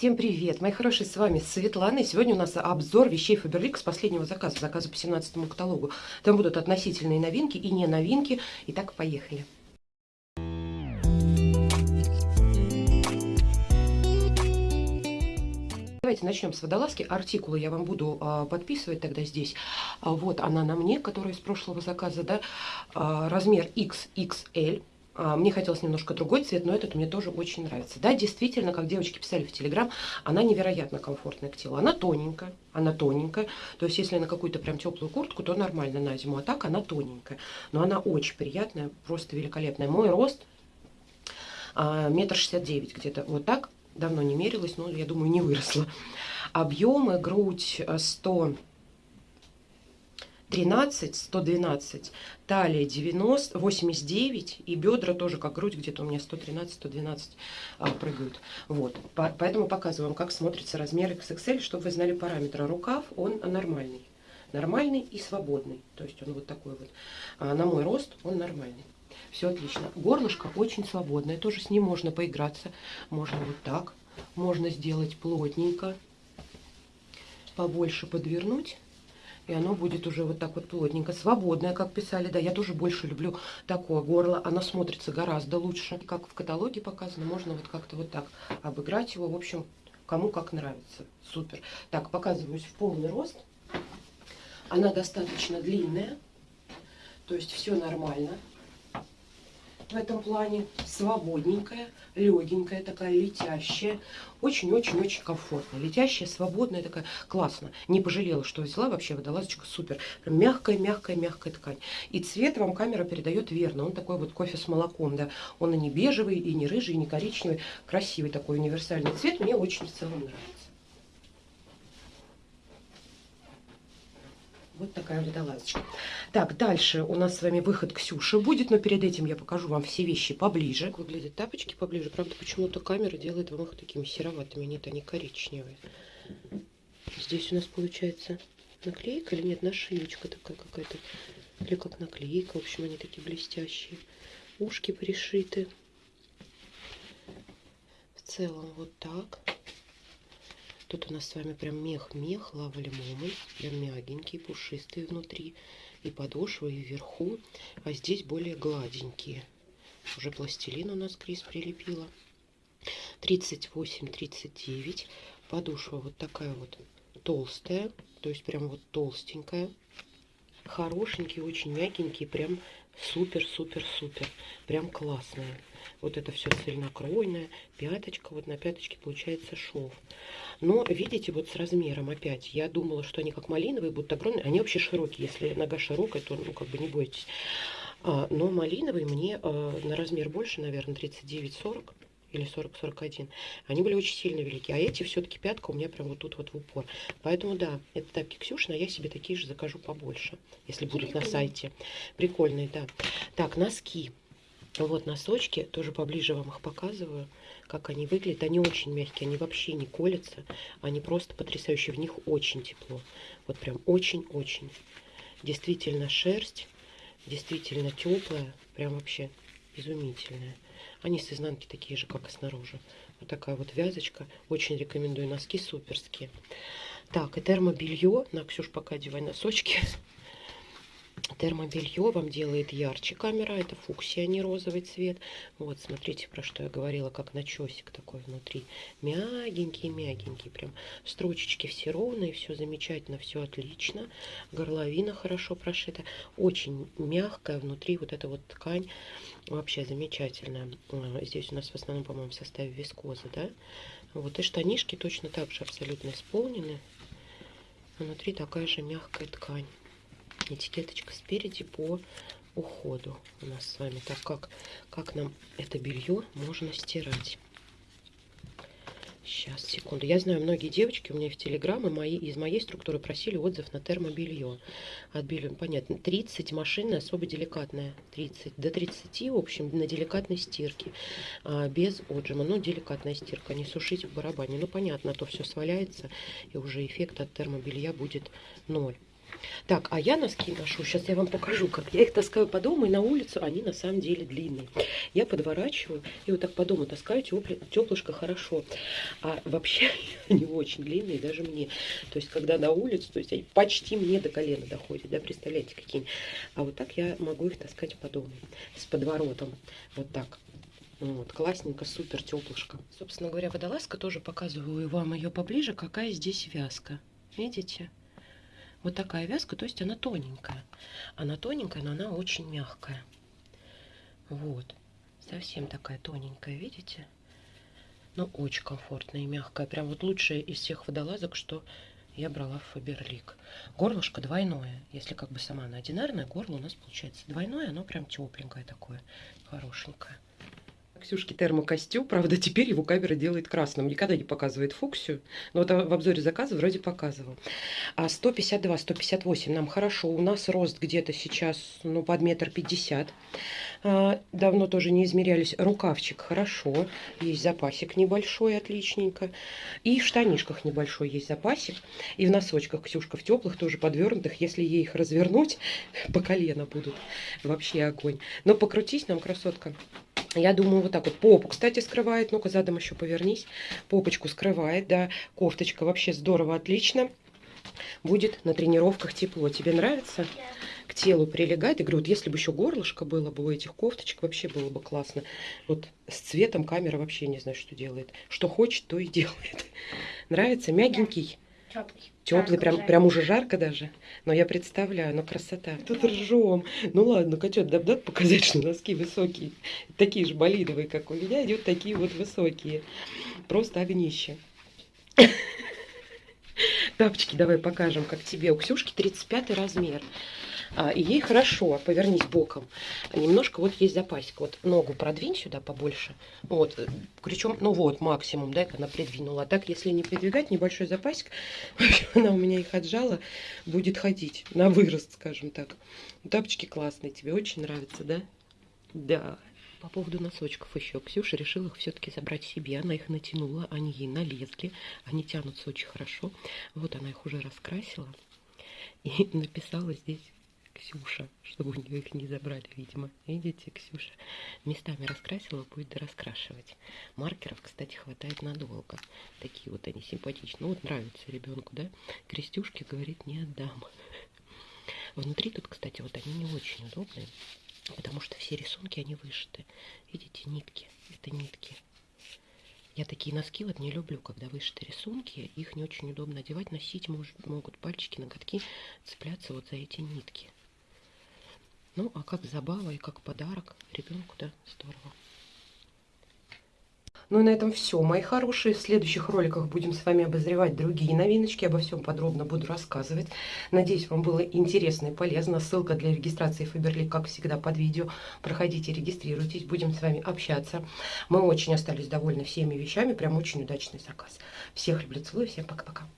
Всем привет, мои хорошие, с вами Светлана. И сегодня у нас обзор вещей Faberlic с последнего заказа, заказа по 17 каталогу. Там будут относительные новинки и не новинки. Итак, поехали. Давайте начнем с водолазки. Артикулы я вам буду а, подписывать тогда здесь. А, вот она на мне, которая из прошлого заказа, да, а, размер XXL. А, мне хотелось немножко другой цвет, но этот мне тоже очень нравится. Да, действительно, как девочки писали в Телеграм, она невероятно комфортная к телу. Она тоненькая, она тоненькая. То есть, если на какую-то прям теплую куртку, то нормально на зиму. А так она тоненькая. Но она очень приятная, просто великолепная. Мой рост а, метр шестьдесят девять где-то. Вот так. Давно не мерилась, но, я думаю, не выросла. Объемы, грудь 100 13, 112, талия 90, 89 и бедра тоже как грудь где-то у меня 113, 112 а, прыгают. Вот, по, поэтому показываю вам, как смотрится размер XXL, чтобы вы знали параметры. Рукав, он нормальный, нормальный и свободный, то есть он вот такой вот. А, на мой рост он нормальный. Все отлично. Горлышко очень свободное, тоже с ним можно поиграться. Можно вот так, можно сделать плотненько, побольше подвернуть и оно будет уже вот так вот плотненько, свободное, как писали. Да, я тоже больше люблю такое горло. Оно смотрится гораздо лучше. Как в каталоге показано, можно вот как-то вот так обыграть его. В общем, кому как нравится. Супер. Так, показываюсь в полный рост. Она достаточно длинная. То есть все нормально в этом плане. Свободненькая, легенькая, такая летящая. Очень-очень-очень комфортная. Летящая, свободная, такая классно. Не пожалела, что взяла. Вообще водолазочка супер. Мягкая-мягкая-мягкая ткань. И цвет вам камера передает верно. Он такой вот кофе с молоком. да. Он и не бежевый, и не рыжий, и не коричневый. Красивый такой универсальный цвет. Мне очень в целом нравится. Вот такая водолазочка. Так, дальше у нас с вами выход Ксюши будет, но перед этим я покажу вам все вещи поближе. Как выглядят тапочки поближе. Правда, почему-то камера делает вам их такими сероватыми. Нет, они коричневые. Здесь у нас получается наклейка или нет, нашивочка такая какая-то. Или как наклейка. В общем, они такие блестящие. Ушки пришиты. В целом вот так. Тут у нас с вами прям мех-мех, лава лимоны, прям мягенький, пушистый внутри. И подошва, и вверху. А здесь более гладенькие. Уже пластилин у нас Крис прилепила. 38-39. Подошва вот такая вот толстая. То есть прям вот толстенькая. Хорошенький, очень мягенький. Прям супер-супер-супер. Прям классная. Вот это все цельнокройное. Пяточка. Вот на пяточке получается шов. Но, видите, вот с размером опять. Я думала, что они как малиновые будут огромные. Они вообще широкие. Если нога широкая, то, ну, как бы не бойтесь. А, но малиновые мне а, на размер больше, наверное, 39-40 или 40-41. Они были очень сильно велики. А эти все-таки пятка у меня прям вот тут вот в упор. Поэтому, да, это тапки Ксюшина, я себе такие же закажу побольше, если будут на сайте. Прикольные, да. Так, носки. Вот носочки, тоже поближе вам их показываю, как они выглядят. Они очень мягкие, они вообще не колятся. Они просто потрясающие, в них очень тепло. Вот прям очень-очень. Действительно шерсть, действительно теплая, прям вообще изумительная. Они с изнанки такие же, как и снаружи. Вот такая вот вязочка. Очень рекомендую. Носки суперские. Так, и термобелье. На, Ксюш, пока одевай носочки. Термобелье вам делает ярче камера. Это фуксия, а не розовый цвет. Вот, смотрите, про что я говорила, как начесик такой внутри. Мягенький-мягенький. Прям строчечки все ровные, все замечательно, все отлично. Горловина хорошо прошита. Очень мягкая внутри вот эта вот ткань. Вообще замечательная. Здесь у нас в основном, по-моему, в составе вискоза, да? Вот и штанишки точно так же абсолютно исполнены. Внутри такая же мягкая ткань этикеточка спереди по уходу у нас с вами. Так как, как нам это белье можно стирать. Сейчас, секунду. Я знаю, многие девочки у меня в Телеграм и мои, из моей структуры просили отзыв на термобелье. От белья, понятно, 30 машина особо деликатная. 30, до 30, в общем, на деликатной стирке. А, без отжима. Ну, деликатная стирка, не сушить в барабане. Ну, понятно, то все сваляется, и уже эффект от термобелья будет ноль. Так, а я носки ношу. Сейчас я вам покажу, как я их таскаю по дому и на улицу. Они на самом деле длинные. Я подворачиваю и вот так по дому таскаю теплышко хорошо. А вообще они очень длинные даже мне. То есть, когда на улицу, то есть они почти мне до колена доходят. Да, представляете, какие. А вот так я могу их таскать по дому. С подворотом. Вот так. Вот, классненько, супер, теплышко. Собственно говоря, водолазка тоже показываю вам ее поближе, какая здесь вязка. Видите? Вот такая вязка, то есть она тоненькая. Она тоненькая, но она очень мягкая. Вот. Совсем такая тоненькая, видите? Ну, очень комфортная и мягкая. Прям вот лучшая из всех водолазок, что я брала в Фаберлик. Горлышко двойное. Если как бы сама она одинарная, горло у нас получается двойное. Оно прям тепленькое такое, хорошенькое. Ксюшки термокостюм, правда, теперь его камера делает красным. Никогда не показывает фуксию. Но вот в обзоре заказа вроде показывал. А 152, 158 нам хорошо. У нас рост где-то сейчас, ну, под метр пятьдесят. А, давно тоже не измерялись. Рукавчик хорошо. Есть запасик небольшой, отличненько. И в штанишках небольшой есть запасик. И в носочках Ксюшка в теплых, тоже подвернутых. Если ей их развернуть, по колено будут. Вообще огонь. Но покрутись нам, красотка. Я думаю, вот так вот. Попу, кстати, скрывает. Ну-ка, задом еще повернись. Попочку скрывает, да. Кофточка вообще здорово, отлично. Будет на тренировках тепло. Тебе нравится? К телу прилегает. И говорю, вот если бы еще горлышко было бы у этих кофточек, вообще было бы классно. Вот с цветом камера вообще не знаю, что делает. Что хочет, то и делает. Нравится? Мягенький. Теплый. Теплый, прям, прям уже жарко даже. Но я представляю, ну красота. Тут ржем. Ну ладно, котет, да дать показать, что носки высокие. Такие же болидовые, как у меня, идут такие вот высокие. Просто огнище. Тапочки давай покажем, как тебе. У Ксюшки 35 размер. А, и ей хорошо, повернись боком. Немножко вот есть запасик. Вот ногу продвинь сюда побольше. Вот, причем, ну вот, максимум, да, она придвинула. А так, если не придвигать, небольшой запасик, она у меня их отжала, будет ходить на вырост, скажем так. Тапочки классные, тебе очень нравятся, да? Да. По поводу носочков еще. Ксюша решила их все-таки забрать себе. Она их натянула, они ей налезли. Они тянутся очень хорошо. Вот она их уже раскрасила. И написала здесь Ксюша, чтобы у нее их не забрали, видимо. Видите, Ксюша местами раскрасила, будет раскрашивать. Маркеров, кстати, хватает надолго. Такие вот они симпатичные. Ну вот нравится ребенку, да? Крестюшки, говорит, не отдам. Внутри тут, кстати, вот они не очень удобные, потому что все рисунки, они вышиты. Видите, нитки. Это нитки. Я такие носки вот не люблю, когда вышиты рисунки. Их не очень удобно одевать, носить может, могут пальчики, ноготки цепляться вот за эти нитки. Ну, а как забава и как подарок ребенку, да, здорово. Ну и на этом все, мои хорошие. В следующих роликах будем с вами обозревать другие новиночки. Обо всем подробно буду рассказывать. Надеюсь, вам было интересно и полезно. Ссылка для регистрации Фаберлик, как всегда, под видео. Проходите, регистрируйтесь, будем с вами общаться. Мы очень остались довольны всеми вещами. Прям очень удачный заказ. Всех люблю, целую, всем пока-пока.